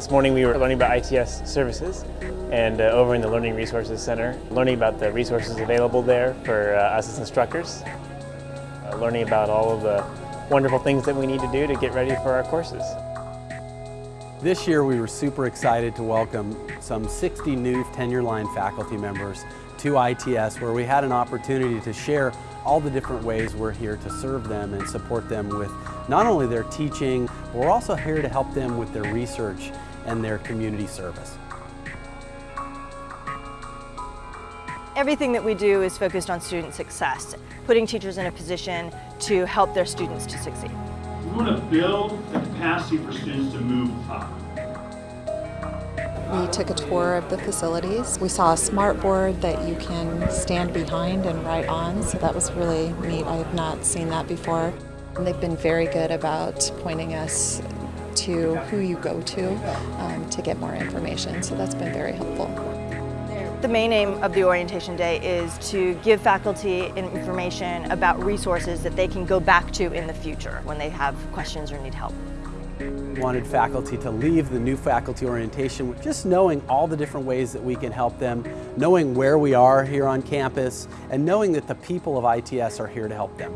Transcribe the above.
This morning we were learning about ITS services and uh, over in the Learning Resources Center, learning about the resources available there for uh, us as instructors, uh, learning about all of the wonderful things that we need to do to get ready for our courses. This year we were super excited to welcome some 60 new tenure line faculty members to ITS where we had an opportunity to share all the different ways we're here to serve them and support them with not only their teaching, but we're also here to help them with their research and their community service. Everything that we do is focused on student success, putting teachers in a position to help their students to succeed. We want to build the capacity for students to move up. We took a tour of the facilities. We saw a smart board that you can stand behind and write on, so that was really neat. I have not seen that before. And they've been very good about pointing us to who you go to um, to get more information, so that's been very helpful. The main aim of the Orientation Day is to give faculty information about resources that they can go back to in the future when they have questions or need help wanted faculty to leave the new faculty orientation with just knowing all the different ways that we can help them, knowing where we are here on campus, and knowing that the people of ITS are here to help them.